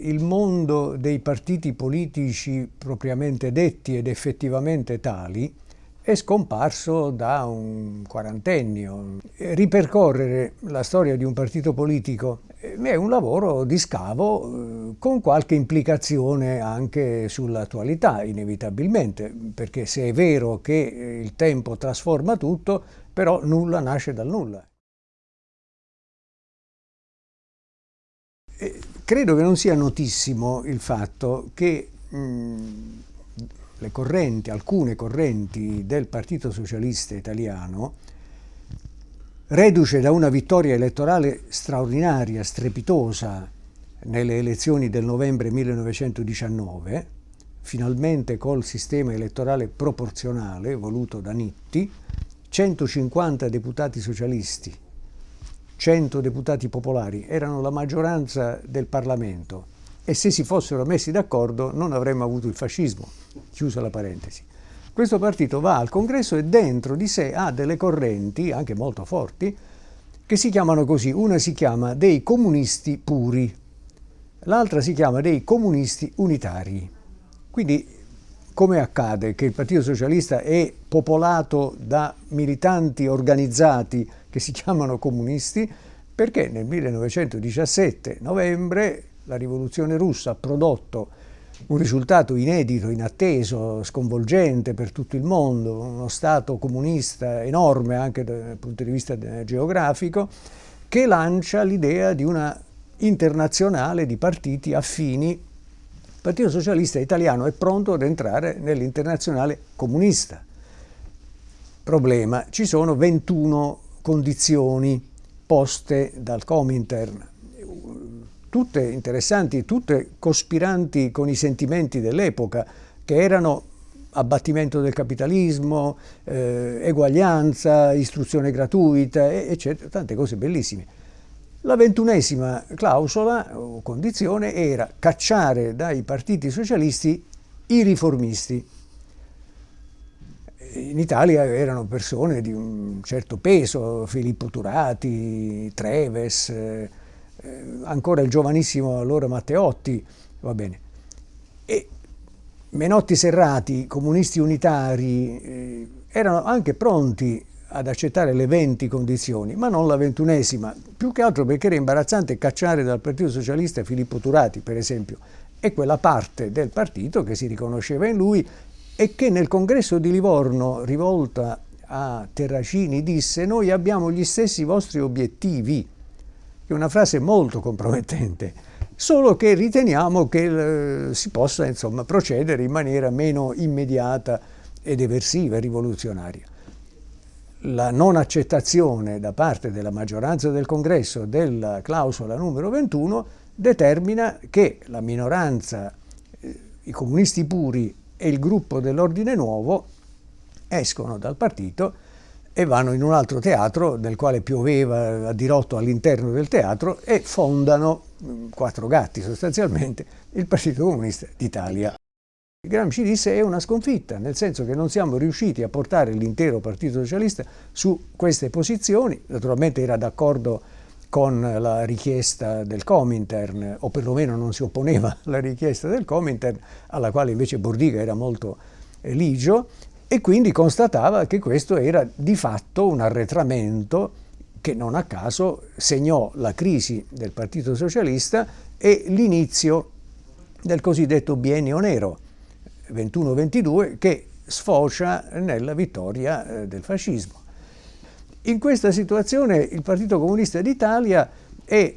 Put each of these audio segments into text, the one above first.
Il mondo dei partiti politici propriamente detti ed effettivamente tali è scomparso da un quarantennio. Ripercorrere la storia di un partito politico è un lavoro di scavo eh, con qualche implicazione anche sull'attualità, inevitabilmente, perché se è vero che il tempo trasforma tutto, però nulla nasce dal nulla. Credo che non sia notissimo il fatto che mh, le correnti, alcune correnti del Partito Socialista Italiano, reduce da una vittoria elettorale straordinaria, strepitosa, nelle elezioni del novembre 1919, finalmente col sistema elettorale proporzionale voluto da Nitti, 150 deputati socialisti 100 deputati popolari erano la maggioranza del Parlamento e se si fossero messi d'accordo non avremmo avuto il fascismo, chiusa la parentesi. Questo partito va al congresso e dentro di sé ha delle correnti, anche molto forti, che si chiamano così. Una si chiama dei comunisti puri, l'altra si chiama dei comunisti unitari. Quindi come accade che il Partito Socialista è popolato da militanti organizzati che si chiamano comunisti? Perché nel 1917, novembre, la rivoluzione russa ha prodotto un risultato inedito, inatteso, sconvolgente per tutto il mondo, uno Stato comunista enorme anche dal punto di vista geografico, che lancia l'idea di una internazionale di partiti affini il Partito Socialista Italiano è pronto ad entrare nell'internazionale comunista. Problema, ci sono 21 condizioni poste dal Comintern, tutte interessanti, tutte cospiranti con i sentimenti dell'epoca, che erano abbattimento del capitalismo, eh, eguaglianza, istruzione gratuita, eccetera, tante cose bellissime. La ventunesima clausola o condizione era cacciare dai partiti socialisti i riformisti. In Italia erano persone di un certo peso, Filippo Turati, Treves, eh, ancora il giovanissimo allora Matteotti, va bene. E Menotti Serrati, comunisti unitari, eh, erano anche pronti ad accettare le 20 condizioni, ma non la ventunesima, più che altro perché era imbarazzante cacciare dal Partito Socialista Filippo Turati, per esempio, e quella parte del partito che si riconosceva in lui e che nel congresso di Livorno, rivolta a Terracini, disse noi abbiamo gli stessi vostri obiettivi, che è una frase molto compromettente, solo che riteniamo che eh, si possa insomma, procedere in maniera meno immediata ed eversiva rivoluzionaria. La non accettazione da parte della maggioranza del congresso della clausola numero 21 determina che la minoranza, eh, i comunisti puri e il gruppo dell'ordine nuovo escono dal partito e vanno in un altro teatro nel quale pioveva a dirotto all'interno del teatro e fondano, mm, quattro gatti sostanzialmente, il Partito Comunista d'Italia. Gramsci disse è una sconfitta, nel senso che non siamo riusciti a portare l'intero Partito Socialista su queste posizioni, naturalmente era d'accordo con la richiesta del Comintern, o perlomeno non si opponeva alla richiesta del Comintern, alla quale invece Bordiga era molto ligio, e quindi constatava che questo era di fatto un arretramento che non a caso segnò la crisi del Partito Socialista e l'inizio del cosiddetto biennio nero, 21-22 che sfocia nella vittoria eh, del fascismo. In questa situazione il Partito Comunista d'Italia è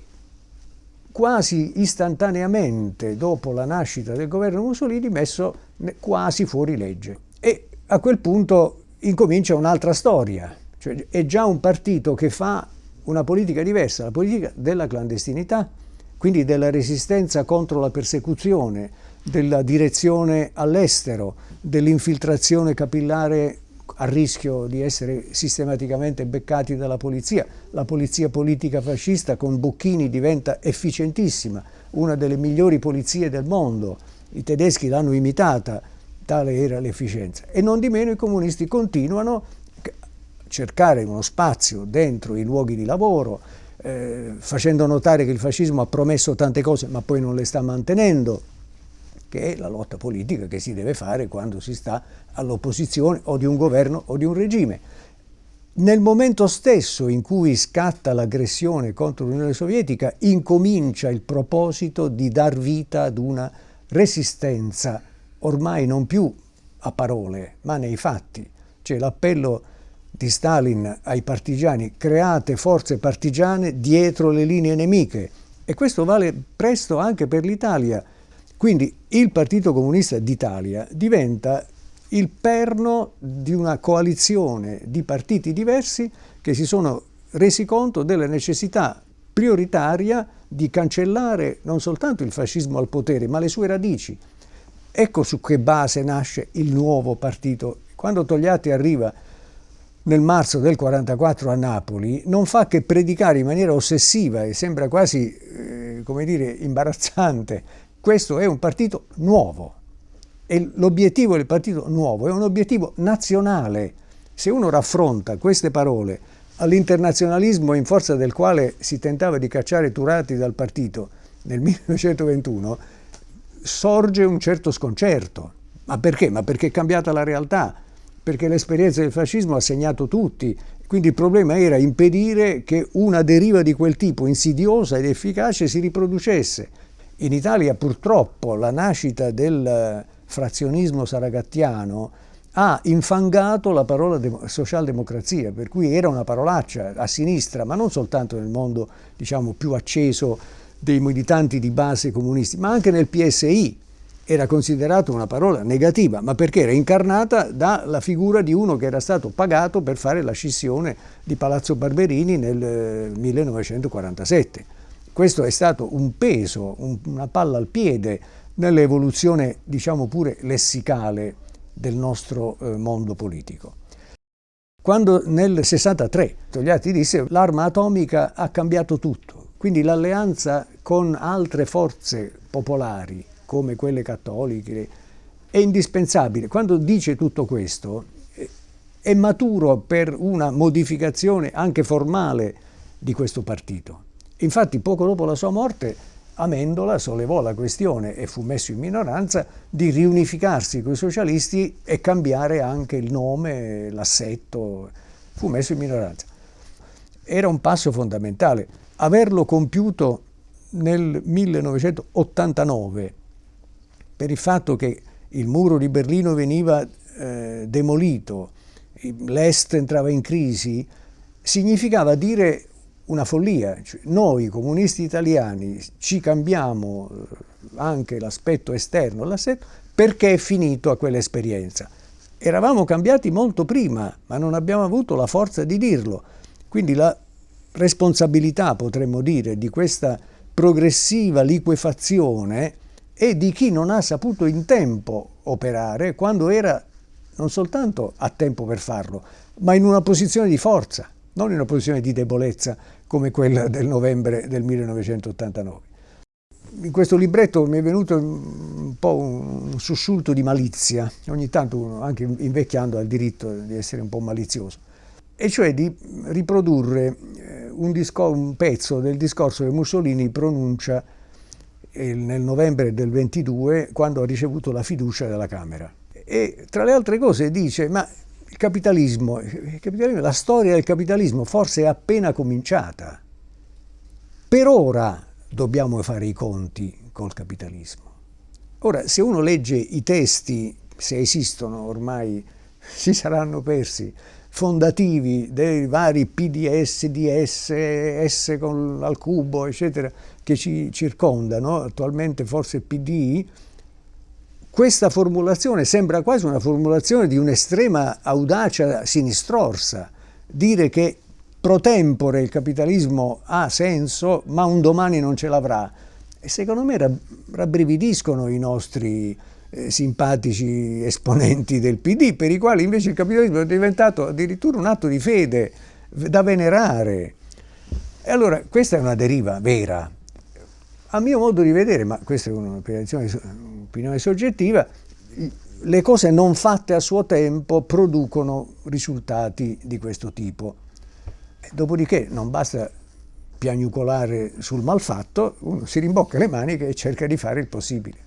quasi istantaneamente dopo la nascita del governo Mussolini messo quasi fuori legge. E a quel punto incomincia un'altra storia, cioè è già un partito che fa una politica diversa, la politica della clandestinità, quindi della resistenza contro la persecuzione, della direzione all'estero, dell'infiltrazione capillare a rischio di essere sistematicamente beccati dalla polizia. La polizia politica fascista con Bocchini diventa efficientissima, una delle migliori polizie del mondo. I tedeschi l'hanno imitata, tale era l'efficienza. E non di meno i comunisti continuano a cercare uno spazio dentro i luoghi di lavoro, eh, facendo notare che il fascismo ha promesso tante cose ma poi non le sta mantenendo, che è la lotta politica che si deve fare quando si sta all'opposizione o di un governo o di un regime. Nel momento stesso in cui scatta l'aggressione contro l'Unione Sovietica, incomincia il proposito di dar vita ad una resistenza, ormai non più a parole, ma nei fatti. Cioè l'appello di Stalin ai partigiani, create forze partigiane dietro le linee nemiche. E questo vale presto anche per l'Italia. Quindi il Partito Comunista d'Italia diventa il perno di una coalizione di partiti diversi che si sono resi conto della necessità prioritaria di cancellare non soltanto il fascismo al potere, ma le sue radici. Ecco su che base nasce il nuovo partito. Quando Togliatti arriva nel marzo del 44 a Napoli, non fa che predicare in maniera ossessiva e sembra quasi, eh, come dire, imbarazzante. Questo è un partito nuovo e l'obiettivo del partito nuovo è un obiettivo nazionale. Se uno raffronta queste parole all'internazionalismo in forza del quale si tentava di cacciare Turati dal partito nel 1921, sorge un certo sconcerto. Ma perché? Ma perché è cambiata la realtà perché l'esperienza del fascismo ha segnato tutti, quindi il problema era impedire che una deriva di quel tipo insidiosa ed efficace si riproducesse. In Italia purtroppo la nascita del frazionismo saragattiano ha infangato la parola socialdemocrazia, per cui era una parolaccia a sinistra, ma non soltanto nel mondo diciamo, più acceso dei militanti di base comunisti, ma anche nel PSI, era considerata una parola negativa, ma perché era incarnata dalla figura di uno che era stato pagato per fare la scissione di Palazzo Barberini nel 1947. Questo è stato un peso, un, una palla al piede nell'evoluzione, diciamo pure, lessicale del nostro eh, mondo politico. Quando nel 63 Togliatti disse l'arma atomica ha cambiato tutto, quindi l'alleanza con altre forze popolari come quelle cattoliche, è indispensabile. Quando dice tutto questo è maturo per una modificazione anche formale di questo partito. Infatti poco dopo la sua morte Amendola sollevò la questione e fu messo in minoranza di riunificarsi con i socialisti e cambiare anche il nome, l'assetto, fu messo in minoranza. Era un passo fondamentale. Averlo compiuto nel 1989 per il fatto che il muro di Berlino veniva eh, demolito, l'Est entrava in crisi, significava dire una follia. Cioè, noi comunisti italiani ci cambiamo eh, anche l'aspetto esterno, l'assetto, perché è finito a quell'esperienza. Eravamo cambiati molto prima, ma non abbiamo avuto la forza di dirlo. Quindi la responsabilità, potremmo dire, di questa progressiva liquefazione e di chi non ha saputo in tempo operare quando era non soltanto a tempo per farlo, ma in una posizione di forza, non in una posizione di debolezza come quella del novembre del 1989. In questo libretto mi è venuto un po' un sussulto di malizia, ogni tanto uno, anche invecchiando, ha il diritto di essere un po' malizioso, e cioè di riprodurre eh, un, un pezzo del discorso che Mussolini pronuncia nel novembre del 22 quando ha ricevuto la fiducia della Camera. E tra le altre cose dice, ma il capitalismo, il capitalismo, la storia del capitalismo forse è appena cominciata. Per ora dobbiamo fare i conti col capitalismo. Ora, se uno legge i testi, se esistono ormai, si saranno persi, fondativi dei vari PDS, DS, S con, al cubo, eccetera, che ci circondano, attualmente forse PD, questa formulazione sembra quasi una formulazione di un'estrema audacia sinistrorsa, dire che pro tempore il capitalismo ha senso, ma un domani non ce l'avrà. Secondo me rabbrividiscono i nostri eh, simpatici esponenti del PD, per i quali invece il capitalismo è diventato addirittura un atto di fede da venerare. E allora questa è una deriva vera. A mio modo di vedere, ma questa è un'opinione soggettiva, le cose non fatte a suo tempo producono risultati di questo tipo. Dopodiché non basta piagnucolare sul malfatto, uno si rimbocca le maniche e cerca di fare il possibile.